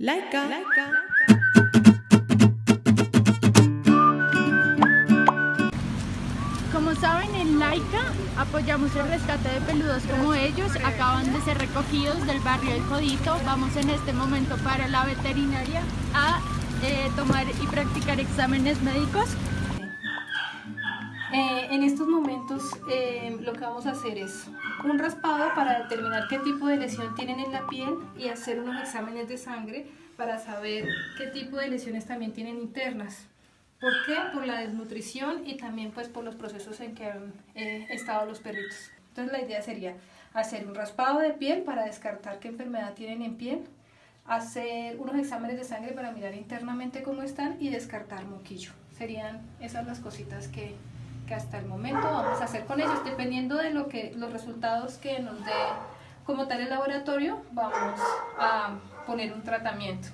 Laika. Como saben, en Laika apoyamos el rescate de peludos como ellos. Acaban de ser recogidos del barrio del Codito. Vamos en este momento para la veterinaria a eh, tomar y practicar exámenes médicos. En estos momentos eh, lo que vamos a hacer es un raspado para determinar qué tipo de lesión tienen en la piel y hacer unos exámenes de sangre para saber qué tipo de lesiones también tienen internas. ¿Por qué? Por la desnutrición y también pues por los procesos en que han eh, estado los perritos. Entonces la idea sería hacer un raspado de piel para descartar qué enfermedad tienen en piel, hacer unos exámenes de sangre para mirar internamente cómo están y descartar moquillo. Serían esas las cositas que, hasta el momento vamos a hacer con ellos. Dependiendo de lo que, los resultados que nos dé como tal el laboratorio, vamos a poner un tratamiento.